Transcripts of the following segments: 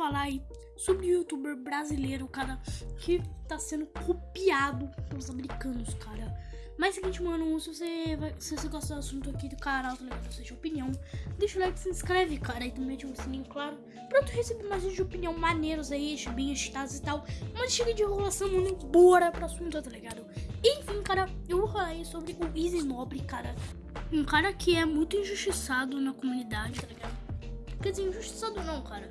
falar aí sobre o youtuber brasileiro, cara, que tá sendo copiado pelos americanos, cara. Mas é seguinte, mano, se você, vai, se você gosta do assunto aqui do canal, tá ligado? Seja opinião, deixa o like, se inscreve, cara. E também ativa o sininho, claro. Pra tu receber mais vídeos de opinião maneiros aí, bem editados e tal. Mas chega de enrolação, mano, bora pro assunto, tá ligado? Enfim, cara, eu vou falar aí sobre o Easy Nobre, cara. Um cara que é muito injustiçado na comunidade, tá ligado? Quer dizer, injustiçado não, cara.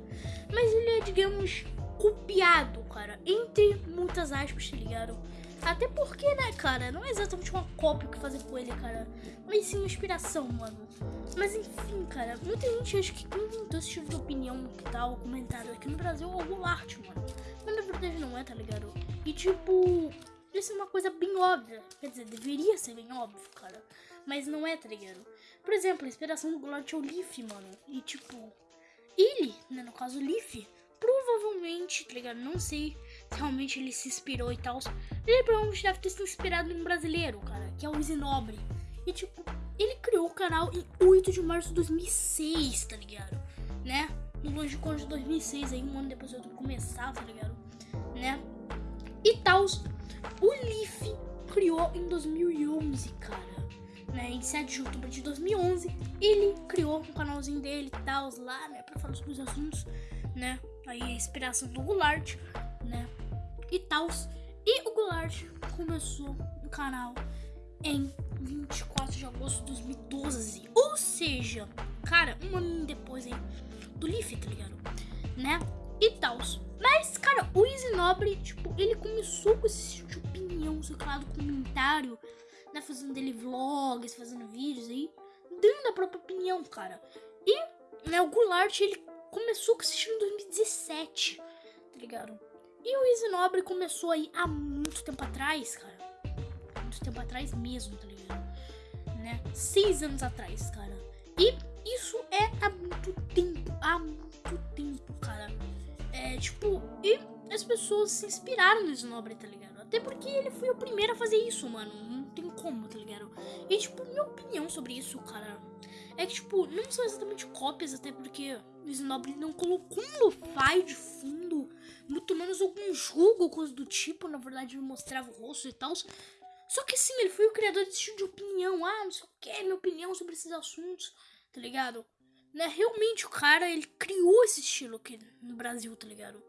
Mas ele é, digamos, copiado, cara. Entre muitas aspas, tá ligado? Até porque, né, cara, não é exatamente uma cópia que fazer com ele, cara. Mas sim inspiração, mano. Mas enfim, cara, muita gente acha que quem inventou esse tipo de opinião que tal, comentário aqui no Brasil é o Goulart, mano. Mas na verdade não é, tá ligado? E tipo, isso é uma coisa bem óbvia. Quer dizer, deveria ser bem óbvio, cara. Mas não é, tá ligado? Por exemplo, a inspiração do Goulart é o Leaf, mano. E tipo, ele, né, no caso o Leaf, provavelmente, tá ligado? Não sei se realmente ele se inspirou e tal. Ele provavelmente deve ter se inspirado em um brasileiro, cara, que é o Zinobre. E tipo, ele criou o canal em 8 de março de 2006, tá ligado? Né? No longínquo de 2006, aí um ano depois eu começar, tá ligado? Né? E tal. O Leaf criou em 2011, cara. Né, em 7 de outubro de 2011, ele criou um canalzinho dele e tal, lá, né, pra falar sobre os assuntos, né, aí a inspiração do Goulart, né, e tal. E o Goulart começou o canal em 24 de agosto de 2012, ou seja, cara, um ano depois aí do Leaf, tá ligado, né, e tal. Mas, cara, o Easy Nobre, tipo, ele começou com esse lá, do comentário, né, fazendo dele vlogs, fazendo vídeos aí, dando a própria opinião, cara. E, né, o Goulart, ele começou com esse estilo em 2017, tá ligado? E o Easy Nobre começou aí há muito tempo atrás, cara. Muito tempo atrás mesmo, tá ligado? Né? Seis anos atrás, cara. E isso é há muito tempo, há muito tempo, cara. É, tipo, e as pessoas se inspiraram no Snobre, tá ligado? Até porque ele foi o primeiro a fazer isso, mano. Não tem como, tá ligado? E, tipo, minha opinião sobre isso, cara, é que, tipo, não são exatamente cópias, até porque o Snobre não colocou um lo-fi de fundo, muito menos algum jogo coisa do tipo, na verdade, ele mostrava o rosto e tal. Só que sim, ele foi o criador desse tipo de opinião. Ah, não sei o que, minha opinião sobre esses assuntos, tá ligado? né? Realmente o cara, ele criou esse estilo aqui no Brasil, tá ligado?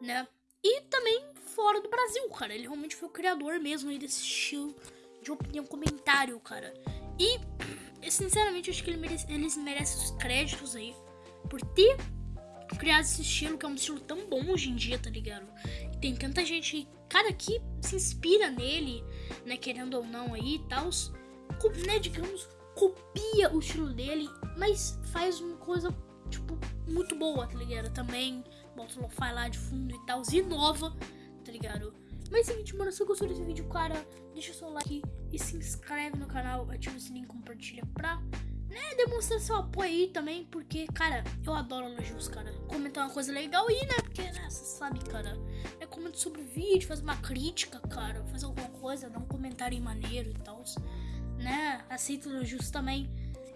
Né? E também fora do Brasil, cara. Ele realmente foi o criador mesmo aí desse estilo de opinião comentário, cara. E, sinceramente, acho que ele merece, eles merecem os créditos aí por ter criado esse estilo, que é um estilo tão bom hoje em dia, tá ligado? E tem tanta gente, cara, que se inspira nele, né? Querendo ou não aí e tal. Né, digamos, copia o estilo dele, mas faz uma coisa, tipo, muito boa, tá ligado? Também bota o lo-fi lá de fundo e tal, inova, tá ligado? Mas é o seguinte, mano, se gostou desse vídeo, cara, deixa seu like e se inscreve no canal, ativa o sininho e compartilha pra né, demonstrar seu apoio aí também, porque, cara, eu adoro elogios, cara. Comentar uma coisa legal aí, né, porque, né, você sabe, cara, é comentar sobre o vídeo, fazer uma crítica, cara, fazer alguma coisa, dar um comentário maneiro e tal né? Aceito elogios também.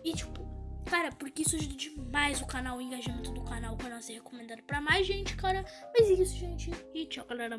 E tipo, cara, porque isso ajuda demais o canal, o engajamento do canal, o canal ser recomendado pra mais gente, cara. Mas é isso, gente. E tchau, galera.